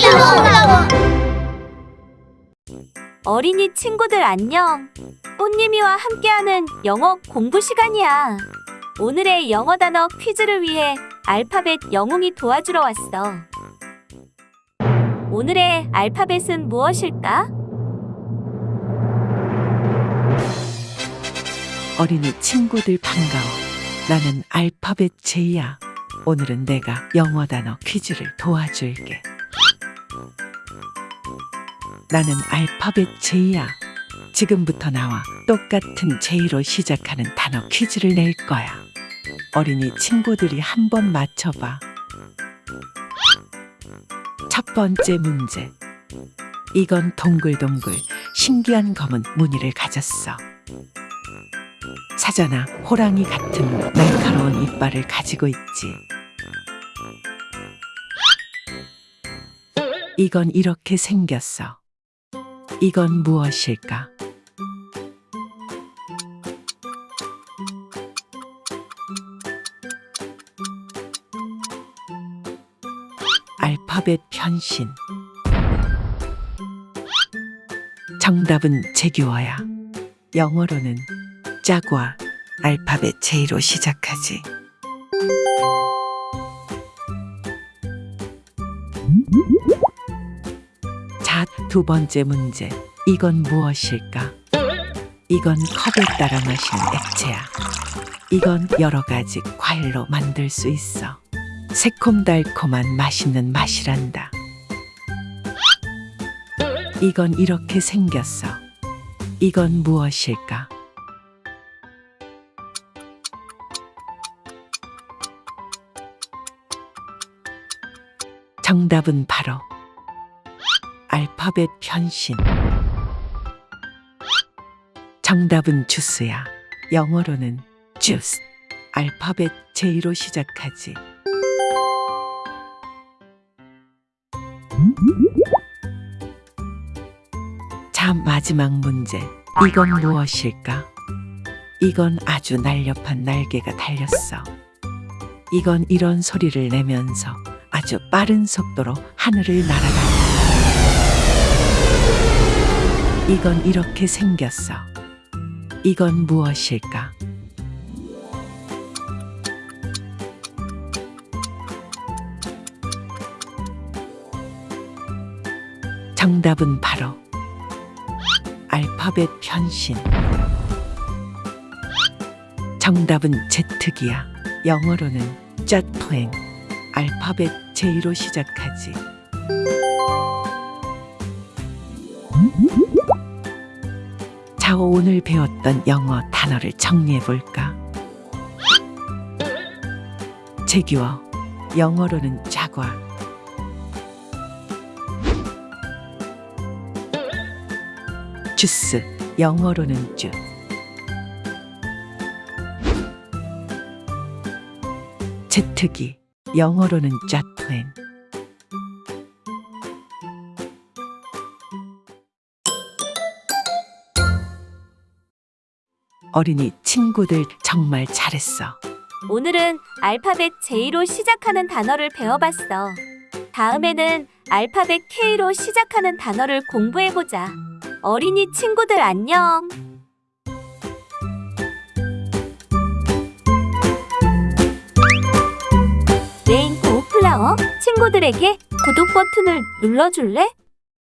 고마워. 어린이 친구들 안녕. 꽃님이와 함께하는 영어 공부 시간이야. 오늘의 영어 단어 퀴즈를 위해 알파벳 영웅이 도와주러 왔어. 오늘의 알파벳은 무엇일까? 어린이 친구들 반가워. 나는 알파벳 제이야. 오늘은 내가 영어 단어 퀴즈를 도와줄게. 나는 알파벳 제이야. 지금부터 나와 똑같은 제이로 시작하는 단어 퀴즈를 낼 거야. 어린이 친구들이 한번 맞춰봐. 첫 번째 문제. 이건 동글동글 신기한 검은 무늬를 가졌어. 사자나 호랑이 같은 날카로운 이빨을 가지고 있지. 이건 이렇게 생겼어. 이건 무엇일까? 알파벳 변신. 정답은 제규어야. 영어로는 짜과 알파벳 J로 시작하지. 자, 두 번째 문제. 이건 무엇일까? 이건 컵에 따라 마시는 액체야. 이건 여러 가지 과일로 만들 수 있어. 새콤달콤한 맛있는 맛이란다. 이건 이렇게 생겼어. 이건 무엇일까? 정답은 바로 알파벳 변신. 정답은 주스야. 영어로는 주스. 알파벳 J로 시작하지. 자, 마지막 문제. 이건 무엇일까? 이건 아주 날렵한 날개가 달렸어. 이건 이런 소리를 내면서 아주 빠른 속도로 하늘을 날아간다. 이건 이렇게 생겼어. 이건 무엇일까? 정답은 바로 알파벳 변신. 정답은 제트기야. 영어로는 젯플랜. 알파벳 J로 시작하지. 자, 오늘 배웠던 영어 단어를 정리해 볼까? 제규어. 영어로는 자과. 주스. 영어로는 주. 제트기. 영어로는 젯플 어린이 친구들 정말 잘했어. 오늘은 알파벳 J로 시작하는 단어를 배워봤어. 다음에는 알파벳 K로 시작하는 단어를 공부해보자. 어린이 친구들 안녕. 레인보우 플라워 친구들에게 구독 버튼을 눌러줄래?